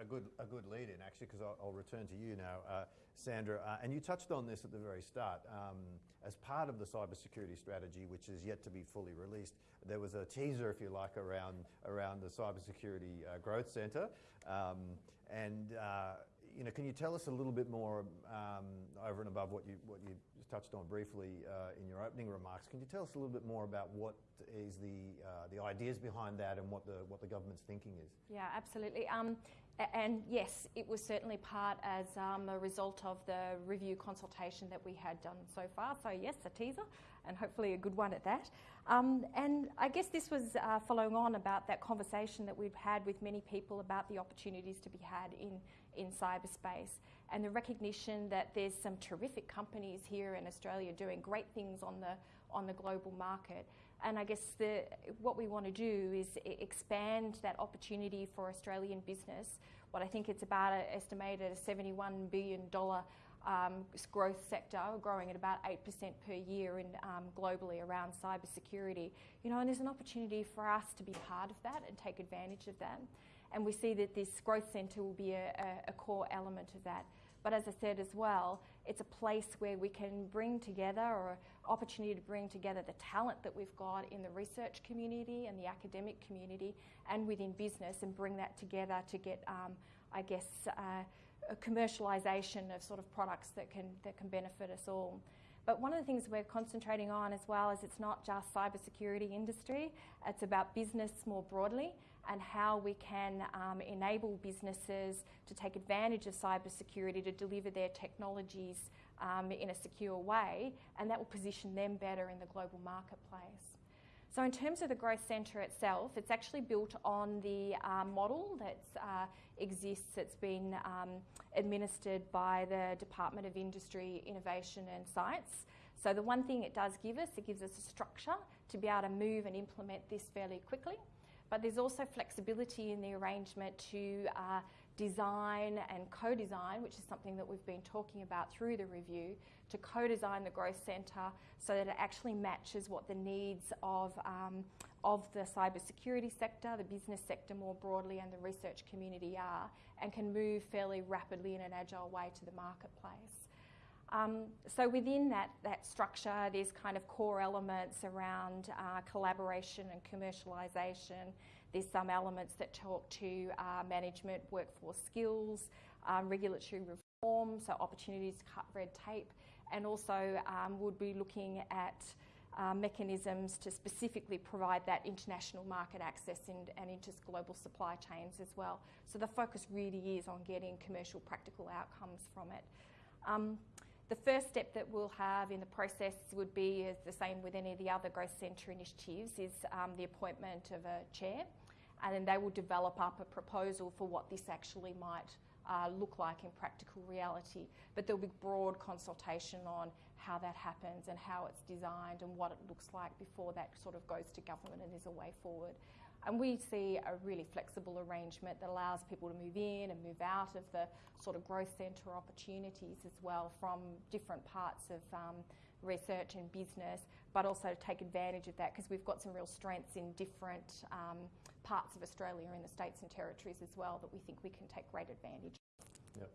a, good a good lead in actually because I'll, I'll, return to you now, uh, Sandra. Uh, and you touched on this at the very start. Um, as part of the cybersecurity strategy, which is yet to be fully released, there was a teaser, if you like, around around the cybersecurity uh, growth centre. Um, and uh, you know, can you tell us a little bit more um, over and above what you what you touched on briefly uh, in your opening remarks? Can you tell us a little bit more about what is the uh, the ideas behind that and what the what the government's thinking is? Yeah, absolutely. Um, and yes, it was certainly part as um, a result of the review consultation that we had done so far. So yes, a teaser, and hopefully a good one at that. Um, and I guess this was uh, following on about that conversation that we've had with many people about the opportunities to be had in in cyberspace, and the recognition that there's some terrific companies here in Australia doing great things on the on the global market. And I guess the, what we want to do is expand that opportunity for Australian business. What I think it's about a, estimated a $71 billion um, growth sector, growing at about 8% per year in, um, globally around cybersecurity. You know, and there's an opportunity for us to be part of that and take advantage of that. And we see that this growth centre will be a, a, core element of that. But as I said as well, it's a place where we can bring together or opportunity to bring together the talent that we've got in the research community and the academic community and within business and bring that together to get, um, I guess, uh, a commercialisation of sort of products that can, that can benefit us all. But one of the things we're concentrating on as well is it's not just cybersecurity industry, it's about business more broadly and how we can um, enable businesses to take advantage of cybersecurity to deliver their technologies um, in a secure way, and that will position them better in the global marketplace. So in terms of the growth centre itself, it's actually built on the uh, model that uh, exists. It's been um, administered by the Department of Industry, Innovation and Science. So the one thing it does give us, it gives us a structure to be able to move and implement this fairly quickly. But there's also flexibility in the arrangement to uh, design and co-design, which is something that we've been talking about through the review, to co-design the growth centre so that it actually matches what the needs of, um, of the cybersecurity sector, the business sector more broadly, and the research community are, and can move fairly rapidly in an agile way to the marketplace. Um, so within that, that structure, there's kind of core elements around uh, collaboration and commercialisation. There's some elements that talk to uh, management, workforce skills, um, regulatory reform, so opportunities to cut red tape, and also um, would be looking at uh, mechanisms to specifically provide that international market access and, and into global supply chains as well. So the focus really is on getting commercial practical outcomes from it. The first step that we'll have in the process would be as the same with any of the other growth centre initiatives is um, the appointment of a chair and then they will develop up a proposal for what this actually might uh, look like in practical reality. But there'll be broad consultation on how that happens and how it's designed and what it looks like before that sort of goes to government and there's a way forward. And we see a really flexible arrangement that allows people to move in and move out of the sort of growth centre opportunities as well from different parts of um, research and business, but also to take advantage of that because we've got some real strengths in different um, parts of Australia in the states and territories as well that we think we can take great advantage. Yep.